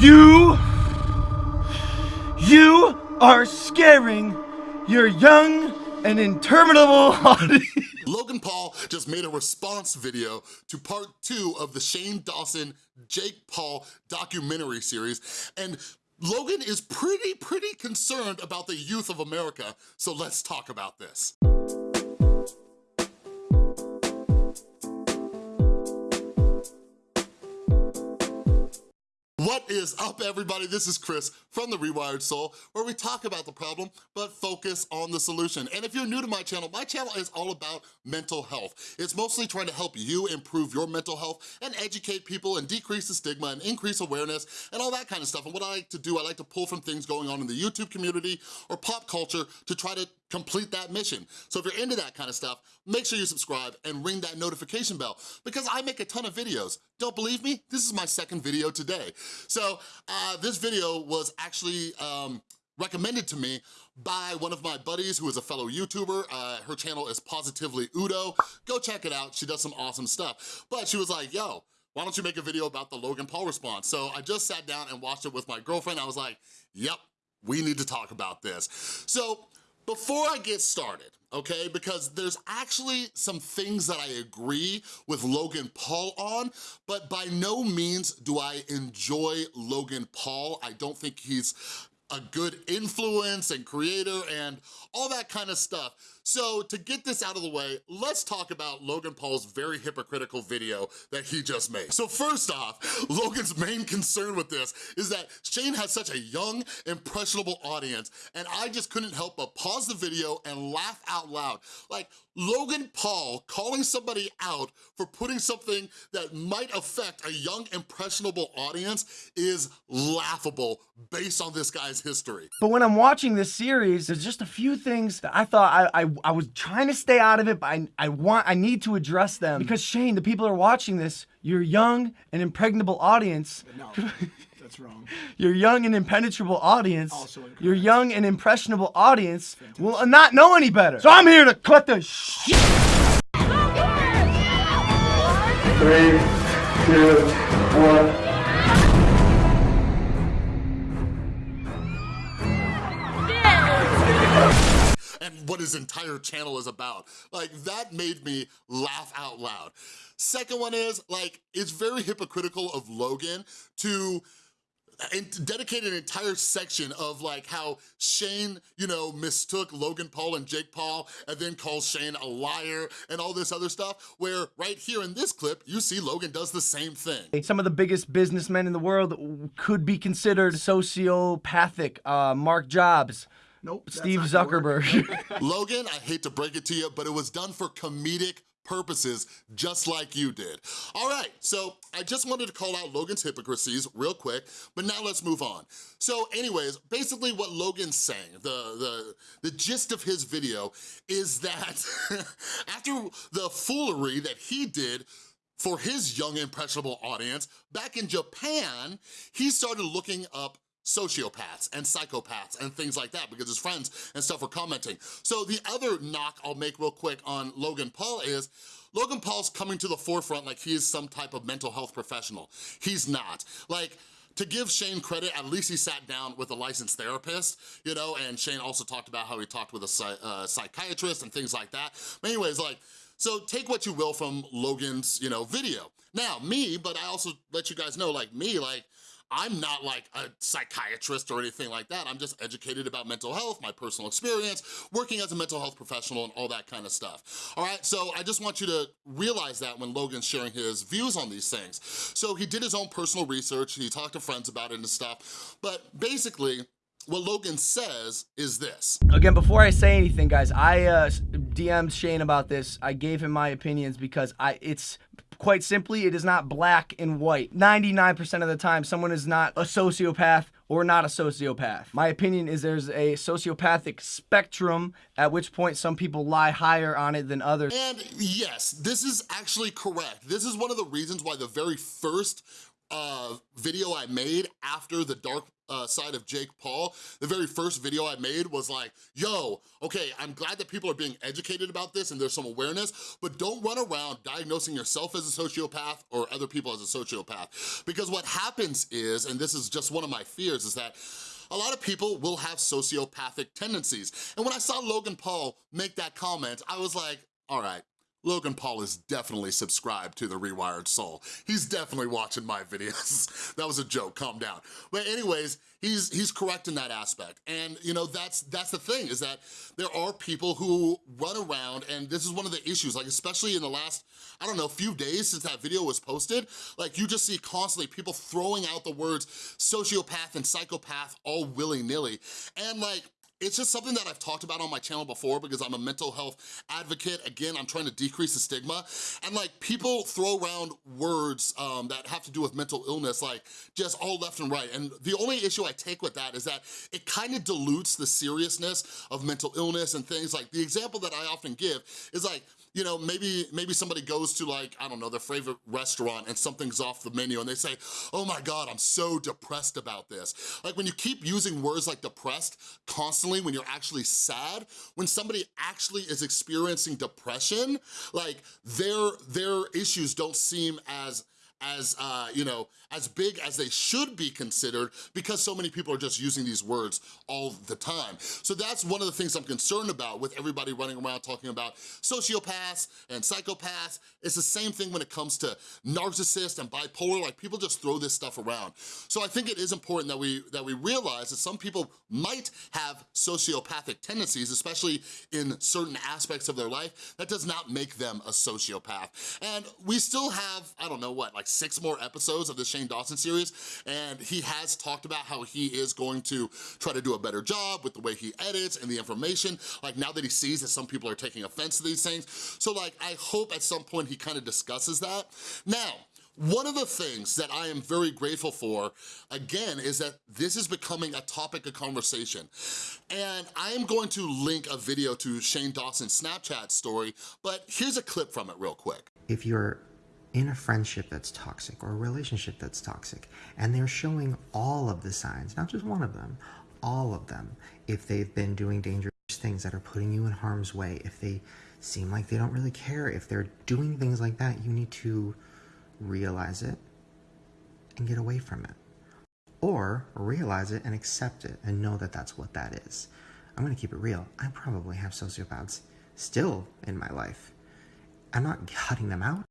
You, you are scaring your young and interminable audience. Logan Paul just made a response video to part two of the Shane Dawson Jake Paul documentary series and Logan is pretty, pretty concerned about the youth of America, so let's talk about this. Is up everybody? This is Chris from The Rewired Soul where we talk about the problem but focus on the solution. And if you're new to my channel, my channel is all about mental health. It's mostly trying to help you improve your mental health and educate people and decrease the stigma and increase awareness and all that kind of stuff. And what I like to do, I like to pull from things going on in the YouTube community or pop culture to try to complete that mission. So if you're into that kind of stuff, make sure you subscribe and ring that notification bell because I make a ton of videos. Don't believe me? This is my second video today. So uh, this video was actually um, recommended to me by one of my buddies who is a fellow YouTuber. Uh, her channel is Positively Udo. Go check it out. She does some awesome stuff. But she was like, yo, why don't you make a video about the Logan Paul response? So I just sat down and watched it with my girlfriend. I was like, yep, we need to talk about this. So before I get started, okay, because there's actually some things that I agree with Logan Paul on, but by no means do I enjoy Logan Paul. I don't think he's a good influence and creator and all that kind of stuff. So to get this out of the way, let's talk about Logan Paul's very hypocritical video that he just made. So first off, Logan's main concern with this is that Shane has such a young, impressionable audience, and I just couldn't help but pause the video and laugh out loud. Like, Logan Paul calling somebody out for putting something that might affect a young, impressionable audience is laughable based on this guy's history. But when I'm watching this series, there's just a few things that I thought I, I, I was trying to stay out of it, but I, I want, I need to address them. Because Shane, the people are watching this, you're young and impregnable audience. No, that's wrong. Your young and impenetrable audience, also your young and impressionable audience will not know any better. So I'm here to cut the shit. Three, two, one. And what his entire channel is about. Like, that made me laugh out loud. Second one is, like, it's very hypocritical of Logan to and dedicate an entire section of like how Shane, you know, mistook Logan Paul and Jake Paul and then calls Shane a liar and all this other stuff, where right here in this clip, you see Logan does the same thing. Some of the biggest businessmen in the world could be considered sociopathic. Uh, Mark Jobs, Nope. Steve Zuckerberg. Logan, I hate to break it to you, but it was done for comedic purposes, just like you did. All right, so I just wanted to call out Logan's hypocrisies real quick, but now let's move on. So anyways, basically what Logan's saying, the, the, the gist of his video is that after the foolery that he did for his young impressionable audience, back in Japan, he started looking up sociopaths and psychopaths and things like that because his friends and stuff were commenting. So the other knock I'll make real quick on Logan Paul is, Logan Paul's coming to the forefront like he is some type of mental health professional. He's not. Like, to give Shane credit, at least he sat down with a licensed therapist, you know, and Shane also talked about how he talked with a uh, psychiatrist and things like that. But anyways, like, so take what you will from Logan's, you know, video. Now, me, but I also let you guys know, like me, like, I'm not like a psychiatrist or anything like that. I'm just educated about mental health, my personal experience, working as a mental health professional and all that kind of stuff. All right, so I just want you to realize that when Logan's sharing his views on these things. So he did his own personal research, he talked to friends about it and stuff, but basically, what Logan says is this. Again, before I say anything, guys, I uh, DM'd Shane about this. I gave him my opinions because I it's quite simply, it is not black and white. 99% of the time, someone is not a sociopath or not a sociopath. My opinion is there's a sociopathic spectrum, at which point some people lie higher on it than others. And yes, this is actually correct. This is one of the reasons why the very first uh, video I made after the dark uh, side of Jake Paul, the very first video I made was like, yo, okay, I'm glad that people are being educated about this and there's some awareness, but don't run around diagnosing yourself as a sociopath or other people as a sociopath. Because what happens is, and this is just one of my fears, is that a lot of people will have sociopathic tendencies. And when I saw Logan Paul make that comment, I was like, all right, Logan Paul is definitely subscribed to The Rewired Soul. He's definitely watching my videos. that was a joke, calm down. But anyways, he's he's correct in that aspect. And you know, that's that's the thing, is that there are people who run around, and this is one of the issues, like especially in the last, I don't know, few days since that video was posted, like you just see constantly people throwing out the words sociopath and psychopath all willy-nilly. And like, it's just something that I've talked about on my channel before because I'm a mental health advocate. Again, I'm trying to decrease the stigma. And like people throw around words um, that have to do with mental illness, like just all left and right. And the only issue I take with that is that it kind of dilutes the seriousness of mental illness and things. Like the example that I often give is like, you know, maybe maybe somebody goes to like, I don't know, their favorite restaurant and something's off the menu and they say, oh my God, I'm so depressed about this. Like when you keep using words like depressed constantly when you're actually sad, when somebody actually is experiencing depression, like their, their issues don't seem as as, uh, you know, as big as they should be considered because so many people are just using these words all the time. So that's one of the things I'm concerned about with everybody running around talking about sociopaths and psychopaths. It's the same thing when it comes to narcissists and bipolar, like people just throw this stuff around. So I think it is important that we, that we realize that some people might have sociopathic tendencies, especially in certain aspects of their life. That does not make them a sociopath. And we still have, I don't know what, like six more episodes of the Shane Dawson series, and he has talked about how he is going to try to do a better job with the way he edits and the information, like now that he sees that some people are taking offense to these things. So like, I hope at some point he kind of discusses that. Now, one of the things that I am very grateful for, again, is that this is becoming a topic of conversation. And I am going to link a video to Shane Dawson's Snapchat story, but here's a clip from it real quick. If you're in a friendship that's toxic or a relationship that's toxic and they're showing all of the signs, not just one of them, all of them, if they've been doing dangerous things that are putting you in harm's way, if they seem like they don't really care, if they're doing things like that, you need to realize it and get away from it. Or realize it and accept it and know that that's what that is. I'm gonna keep it real. I probably have sociopaths still in my life. I'm not cutting them out.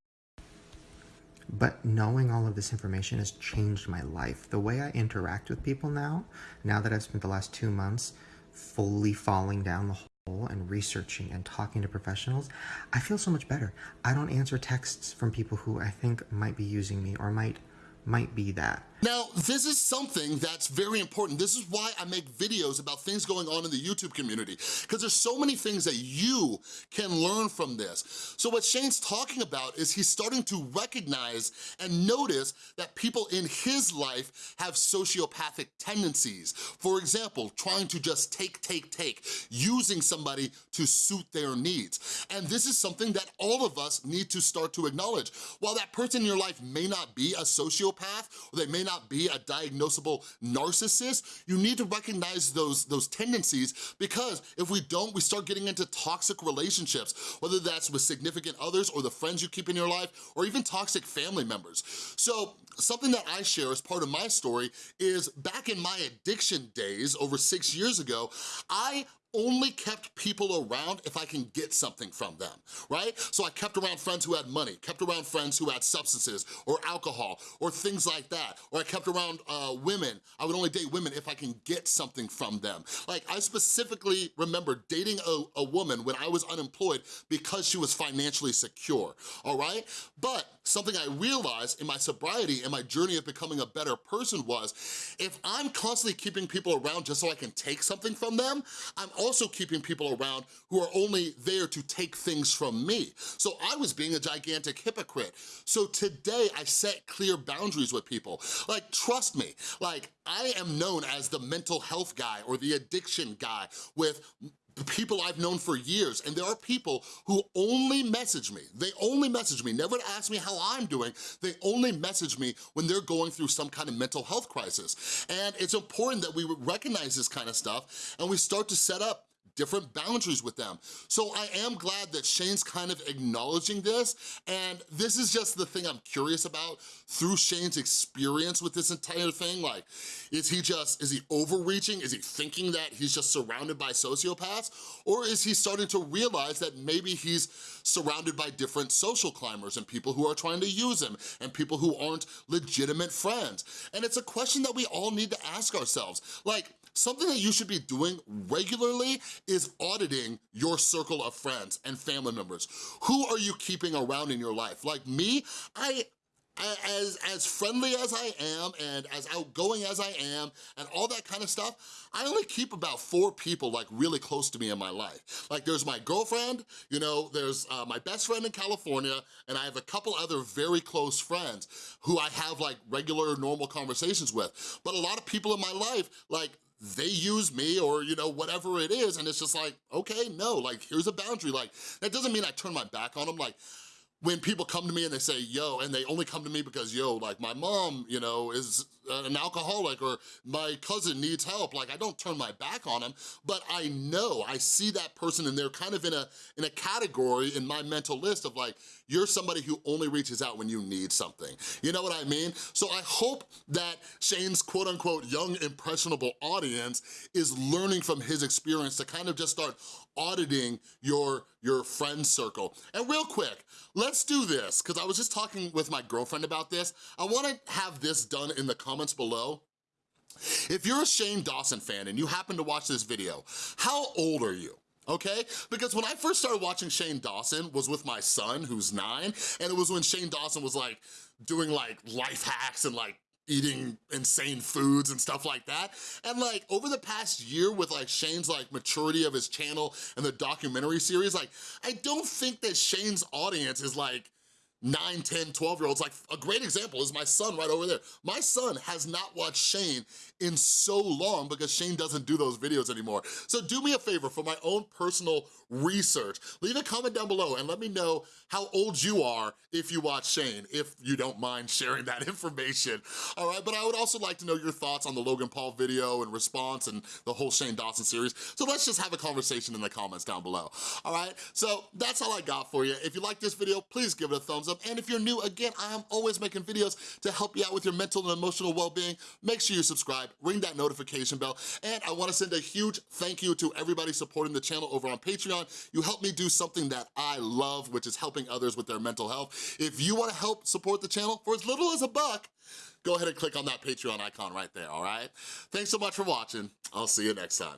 But knowing all of this information has changed my life. The way I interact with people now, now that I've spent the last two months fully falling down the hole and researching and talking to professionals, I feel so much better. I don't answer texts from people who I think might be using me or might might be that. Now, this is something that's very important. This is why I make videos about things going on in the YouTube community, because there's so many things that you can learn from this. So what Shane's talking about is he's starting to recognize and notice that people in his life have sociopathic tendencies. For example, trying to just take, take, take, using somebody to suit their needs. And this is something that all of us need to start to acknowledge. While that person in your life may not be a sociopath, or they may not be a diagnosable narcissist, you need to recognize those, those tendencies because if we don't, we start getting into toxic relationships, whether that's with significant others or the friends you keep in your life, or even toxic family members. So something that I share as part of my story is back in my addiction days, over six years ago, I only kept people around if I can get something from them, right? So I kept around friends who had money, kept around friends who had substances or alcohol or things like that. Or I kept around uh, women. I would only date women if I can get something from them. Like I specifically remember dating a, a woman when I was unemployed because she was financially secure, all right? But something I realized in my sobriety and my journey of becoming a better person was, if I'm constantly keeping people around just so I can take something from them, I'm also keeping people around who are only there to take things from me. So I was being a gigantic hypocrite. So today I set clear boundaries with people. Like, trust me, like I am known as the mental health guy or the addiction guy with people I've known for years, and there are people who only message me. They only message me, never ask me how I'm doing. They only message me when they're going through some kind of mental health crisis. And it's important that we recognize this kind of stuff and we start to set up different boundaries with them. So I am glad that Shane's kind of acknowledging this, and this is just the thing I'm curious about through Shane's experience with this entire thing. Like, is he just, is he overreaching? Is he thinking that he's just surrounded by sociopaths? Or is he starting to realize that maybe he's surrounded by different social climbers and people who are trying to use him and people who aren't legitimate friends? And it's a question that we all need to ask ourselves. Like, Something that you should be doing regularly is auditing your circle of friends and family members. Who are you keeping around in your life? Like me, I, as, as friendly as I am and as outgoing as I am and all that kind of stuff, I only keep about four people like really close to me in my life. Like there's my girlfriend, you know, there's uh, my best friend in California, and I have a couple other very close friends who I have like regular normal conversations with. But a lot of people in my life, like they use me or, you know, whatever it is. And it's just like, okay, no, like, here's a boundary. Like, that doesn't mean I turn my back on them. Like, when people come to me and they say, yo, and they only come to me because, yo, like my mom, you know, is an alcoholic or my cousin needs help, like I don't turn my back on them, but I know, I see that person and they're kind of in a, in a category in my mental list of like, you're somebody who only reaches out when you need something. You know what I mean? So I hope that Shane's quote unquote young impressionable audience is learning from his experience to kind of just start auditing your, your friend circle. And real quick, let's do this, because I was just talking with my girlfriend about this. I wanna have this done in the comments below. If you're a Shane Dawson fan and you happen to watch this video, how old are you? okay? Because when I first started watching Shane Dawson was with my son, who's nine, and it was when Shane Dawson was like doing like life hacks and like eating insane foods and stuff like that. And like over the past year with like Shane's like maturity of his channel and the documentary series, like I don't think that Shane's audience is like 9, 10, 12 year olds. Like a great example is my son right over there. My son has not watched Shane in so long because Shane doesn't do those videos anymore. So do me a favor for my own personal research, leave a comment down below and let me know how old you are if you watch Shane, if you don't mind sharing that information, all right? But I would also like to know your thoughts on the Logan Paul video and response and the whole Shane Dawson series. So let's just have a conversation in the comments down below, all right? So that's all I got for you. If you like this video, please give it a thumbs up. And if you're new, again, I am always making videos to help you out with your mental and emotional well-being. Make sure you subscribe, ring that notification bell, and I wanna send a huge thank you to everybody supporting the channel over on Patreon you help me do something that I love, which is helping others with their mental health. If you wanna help support the channel for as little as a buck, go ahead and click on that Patreon icon right there, all right? Thanks so much for watching. I'll see you next time.